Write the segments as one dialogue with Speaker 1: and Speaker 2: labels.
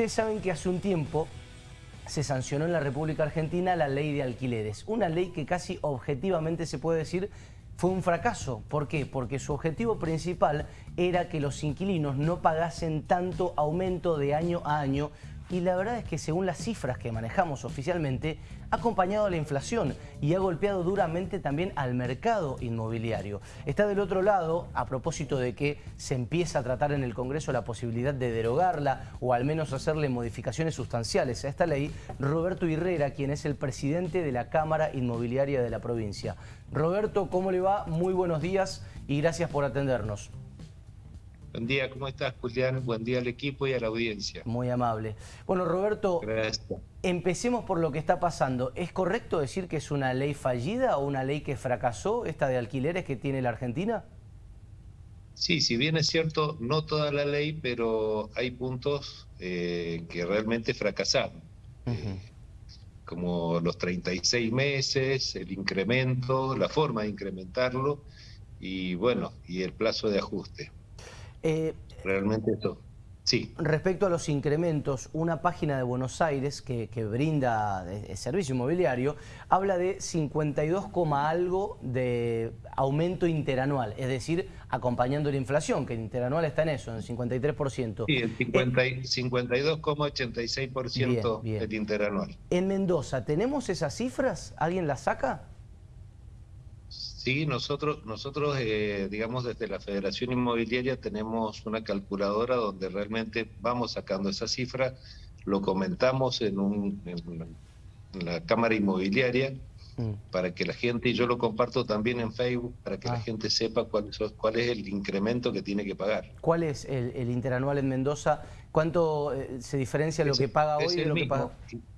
Speaker 1: Ustedes saben que hace un tiempo se sancionó en la República Argentina la ley de alquileres. Una ley que casi objetivamente se puede decir fue un fracaso. ¿Por qué? Porque su objetivo principal era que los inquilinos no pagasen tanto aumento de año a año y la verdad es que según las cifras que manejamos oficialmente, ha acompañado la inflación y ha golpeado duramente también al mercado inmobiliario. Está del otro lado, a propósito de que se empieza a tratar en el Congreso la posibilidad de derogarla o al menos hacerle modificaciones sustanciales a esta ley, Roberto Herrera, quien es el presidente de la Cámara Inmobiliaria de la provincia. Roberto, ¿cómo le va? Muy buenos días y gracias por atendernos.
Speaker 2: Buen día, ¿cómo estás, Julián? Buen día al equipo y a la audiencia.
Speaker 1: Muy amable. Bueno, Roberto, empecemos por lo que está pasando. ¿Es correcto decir que es una ley fallida o una ley que fracasó, esta de alquileres que tiene la Argentina?
Speaker 2: Sí, si bien es cierto, no toda la ley, pero hay puntos eh, que realmente fracasaron. Eh, como los 36 meses, el incremento, la forma de incrementarlo y bueno, y el plazo de ajuste. Eh, Realmente esto. Sí.
Speaker 1: Respecto a los incrementos, una página de Buenos Aires que, brinda servicio inmobiliario habla de 52, algo de aumento interanual, es decir, acompañando la inflación, que el interanual está en eso, en 53%.
Speaker 2: Sí, el 52,86% eh, del interanual.
Speaker 1: En Mendoza, ¿tenemos esas cifras? ¿Alguien las saca?
Speaker 2: Sí, nosotros, nosotros eh, digamos, desde la Federación Inmobiliaria tenemos una calculadora donde realmente vamos sacando esa cifra, lo comentamos en, un, en la Cámara Inmobiliaria mm. para que la gente, y yo lo comparto también en Facebook, para que la ah. gente sepa cuál, cuál es el incremento que tiene que pagar.
Speaker 1: ¿Cuál es el, interanual en Mendoza? ¿Cuánto eh, se diferencia lo que paga hoy de lo que paga?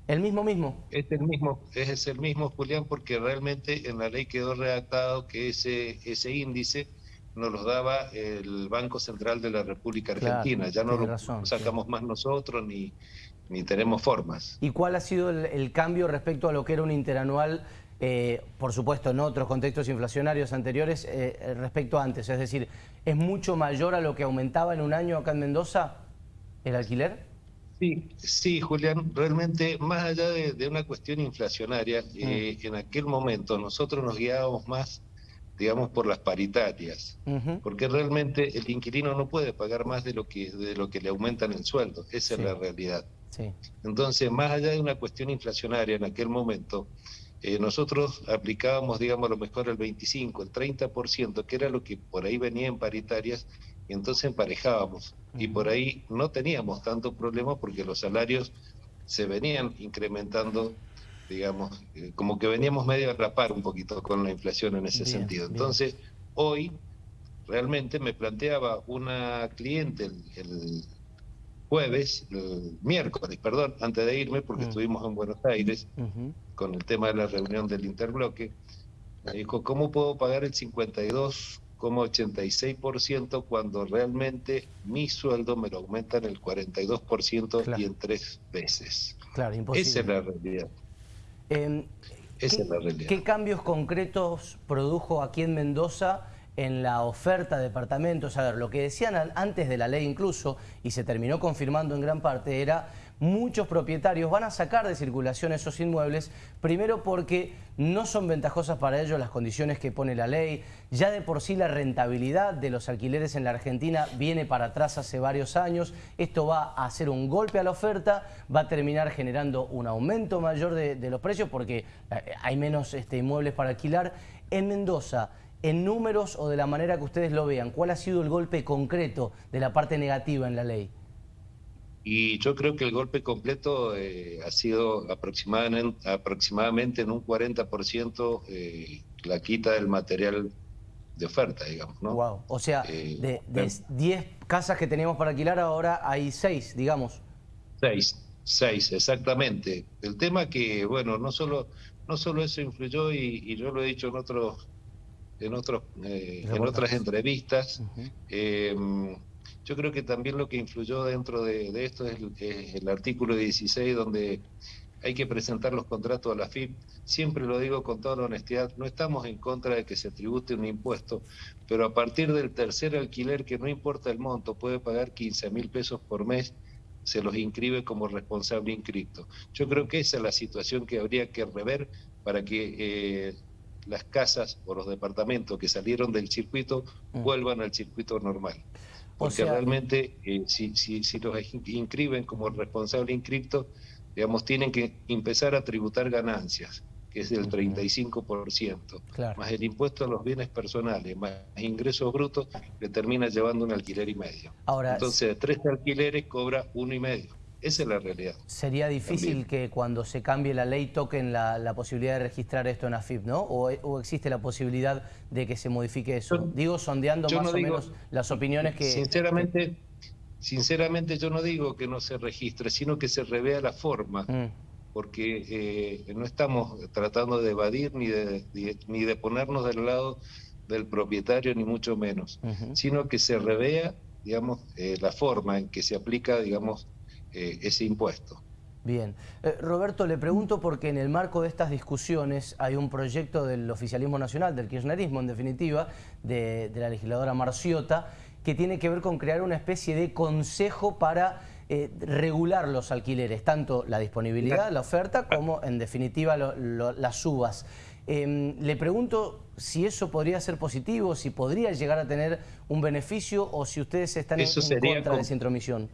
Speaker 1: ¿El mismo mismo?
Speaker 2: Es el mismo, es el mismo, Julián, porque realmente en la ley quedó redactado que ese, ese índice nos lo daba el Banco Central de la República Argentina. ya no lo sacamos más nosotros ni, ni tenemos formas.
Speaker 1: ¿Y cuál ha sido el, cambio respecto a lo que era un interanual, eh, por supuesto en otros contextos inflacionarios anteriores, eh, respecto a antes? Es decir, ¿es mucho mayor a lo que aumentaba en un año acá en Mendoza el alquiler?
Speaker 2: Sí, sí, Julián, realmente más allá de, una cuestión inflacionaria, mm. eh, en aquel momento nosotros nos guiábamos más, digamos, por las paritarias, porque realmente el inquilino no puede pagar más de lo que, de lo que le aumentan el sueldo, esa es la realidad. Entonces, más allá de una cuestión inflacionaria en aquel momento, eh, nosotros aplicábamos, digamos, a lo mejor el 25, el 30%, que era lo que por ahí venía en paritarias, y entonces emparejábamos. Y por ahí no teníamos tanto problema porque los salarios se venían incrementando, digamos, eh, como que veníamos medio a rapar un poquito con la inflación en ese sentido. Entonces, hoy realmente me planteaba una cliente el, jueves, el miércoles, perdón, antes de irme, porque estuvimos en Buenos Aires con el tema de la reunión del interbloque, me dijo, ¿cómo puedo pagar el 52 como 86% cuando realmente mi sueldo me lo aumentan el 42% y en tres veces.
Speaker 1: Claro, imposible.
Speaker 2: Esa es la realidad.
Speaker 1: Em, Esa es la realidad. ¿Qué cambios concretos produjo aquí en Mendoza en la oferta de departamentos? A ver, lo que decían antes de la ley incluso, y se terminó confirmando en gran parte, era muchos propietarios van a sacar de circulación esos inmuebles, primero porque no son ventajosas para ellos las condiciones que pone la ley, ya de por sí la rentabilidad de los alquileres en la Argentina viene para atrás hace varios años, esto va a hacer un golpe a la oferta, va a terminar generando un aumento mayor de, los precios porque eh, hay menos este, inmuebles para alquilar. En Mendoza, en números o de la manera que ustedes lo vean, ¿cuál ha sido el golpe concreto de la parte negativa en la ley?
Speaker 2: Y yo creo que el golpe completo eh, ha sido aproximadamente, aproximadamente en un 40% eh, la quita del material de oferta, digamos. ¿no?
Speaker 1: Wow. O sea, eh, de 10 casas que teníamos para alquilar, ahora hay 6, digamos.
Speaker 2: 6, 6, exactamente. El tema que, bueno, no solo, no solo eso influyó, y, yo lo he dicho en otros en otros en otras entrevistas, yo creo que también lo que influyó dentro de, esto es el, artículo 16 donde hay que presentar los contratos a la FIP. Siempre lo digo con toda la honestidad, no estamos en contra de que se tribute un impuesto, pero a partir del tercer alquiler, que no importa el monto, puede pagar 15 mil pesos por mes, se los inscribe como responsable inscripto. Yo creo que esa es la situación que habría que rever para que eh, las casas o los departamentos que salieron del circuito mm. vuelvan al circuito normal. Porque realmente eh, si, si, si los inscriben como responsable inscripto, digamos, tienen que empezar a tributar ganancias que es del 35%, más el impuesto a los bienes personales, más ingresos brutos, le termina llevando un alquiler y medio. Ahora, Entonces, de tres alquileres cobra uno y medio. Esa es la realidad.
Speaker 1: Sería difícil que cuando se cambie la ley toquen la, posibilidad de registrar esto en AFIP, ¿no? O, existe la posibilidad de que se modifique eso? digo, sondeando más o menos las opiniones que...
Speaker 2: Sinceramente, sinceramente yo no digo que no se registre, sino que se revea la forma. Mm porque eh, no estamos tratando de evadir ni de, ni de ponernos del lado del propietario, ni mucho menos, sino que se revea, digamos, eh, la forma en que se aplica, digamos, eh, ese impuesto.
Speaker 1: Bien. Roberto, le pregunto porque en el marco de estas discusiones hay un proyecto del oficialismo nacional, del kirchnerismo en definitiva, de, de la legisladora Marciota, que tiene que ver con crear una especie de consejo para eh, regular los alquileres, tanto la disponibilidad, la oferta, como en definitiva las subas. Em, le pregunto si eso podría ser positivo, si podría llegar a tener un beneficio o si ustedes están en, contra de esa intromisión.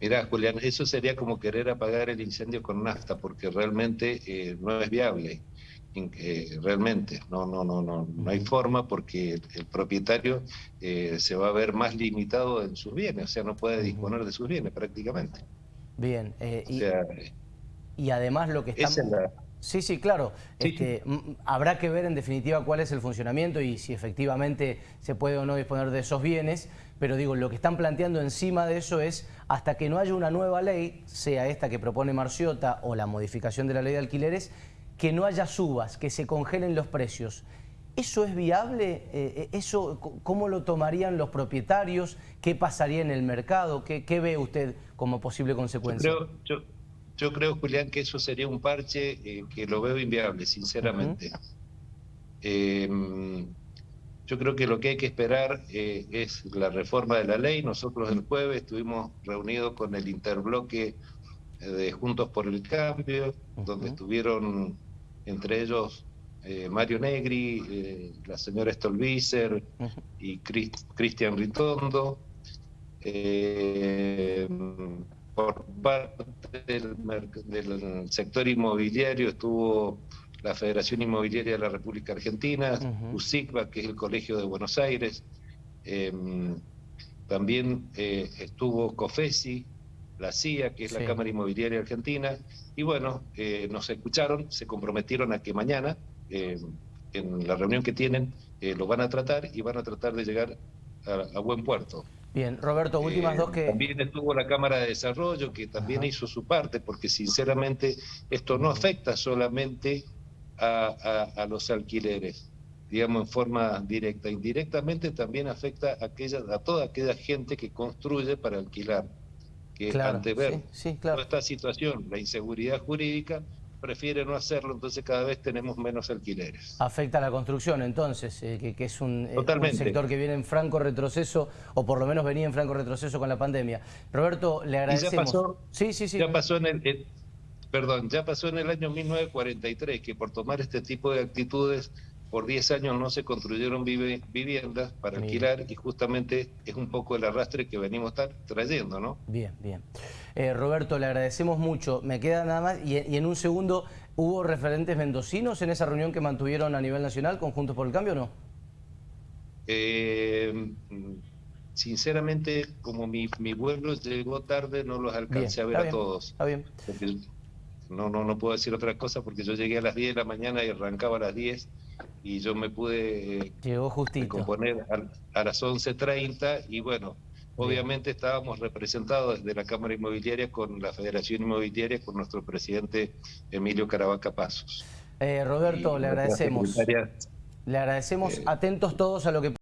Speaker 2: Mirá, Julián, eso sería como querer apagar el incendio con nafta, porque realmente eh, no es viable realmente. No, no, no, no, no hay forma porque el, propietario eh, se va a ver más limitado en sus bienes, o sea, no puede disponer de sus bienes prácticamente.
Speaker 1: Bien, eh, y, además lo que estamos... Sí, sí, claro. Este, habrá que ver en definitiva cuál es el funcionamiento y si efectivamente se puede o no disponer de esos bienes, pero digo, lo que están planteando encima de eso es hasta que no haya una nueva ley, sea esta que propone Marciota o la modificación de la ley de alquileres, que no haya subas, que se congelen los precios. ¿Eso es viable? Eh, eh, ¿Eso ¿Cómo lo tomarían los propietarios? ¿Qué pasaría en el mercado? ¿Qué, ve usted como posible consecuencia?
Speaker 2: Yo creo, Julián, que eso sería un parche eh, que lo veo inviable, sinceramente. Yo creo que lo que hay que esperar es la reforma de la ley. Nosotros el jueves estuvimos reunidos con el interbloque de Juntos por el Cambio, donde estuvieron entre ellos eh, Mario Negri, eh, la señora Stolbizer y Cristian Ritondo. Eh, por parte del, sector inmobiliario estuvo la Federación Inmobiliaria de la República Argentina, USICBA, que es el Colegio de Buenos Aires. también estuvo COFESI, la CIA, que es la Cámara Inmobiliaria Argentina, y bueno, eh, nos escucharon, se comprometieron a que mañana, eh, en la reunión que tienen, eh, lo van a tratar y van a tratar de llegar a, buen puerto.
Speaker 1: Bien, Roberto, últimas dos que...
Speaker 2: También estuvo la Cámara de Desarrollo, que también hizo su parte, porque sinceramente esto no afecta solamente a, a, los alquileres, digamos en forma directa. Indirectamente también afecta a, aquella, a toda aquella gente que construye para alquilar que ante ver toda esta situación, la inseguridad jurídica, prefiere no hacerlo, entonces cada vez tenemos menos alquileres.
Speaker 1: Afecta a la construcción entonces, eh, que, es un, eh, sector que viene en franco retroceso, o por lo menos venía en franco retroceso con la pandemia. Roberto, le agradecemos.
Speaker 2: ya pasó, sí, sí, sí. Ya pasó en el, perdón, ya pasó en el año 1943 que por tomar este tipo de actitudes por 10 años no se construyeron viviendas para alquilar y justamente es un poco el arrastre que venimos trayendo, ¿no?
Speaker 1: Bien, bien. Eh, Roberto, le agradecemos mucho. Me queda nada más y, en un segundo, ¿hubo referentes mendocinos en esa reunión que mantuvieron a nivel nacional con Juntos por el Cambio o no?
Speaker 2: Eh, sinceramente, como mi, mi, vuelo llegó tarde, no los alcancé a ver a todos. Está bien. No, no, no puedo decir otra cosa porque yo llegué a las 10 de la mañana y arrancaba a las 10 y yo me pude
Speaker 1: Llegó
Speaker 2: componer a, las 11.30 y bueno, obviamente estábamos representados desde la Cámara Inmobiliaria con la Federación Inmobiliaria, con nuestro presidente Emilio Caravaca Pasos.
Speaker 1: Eh, Roberto, le agradecemos. Le agradecemos, atentos todos a lo que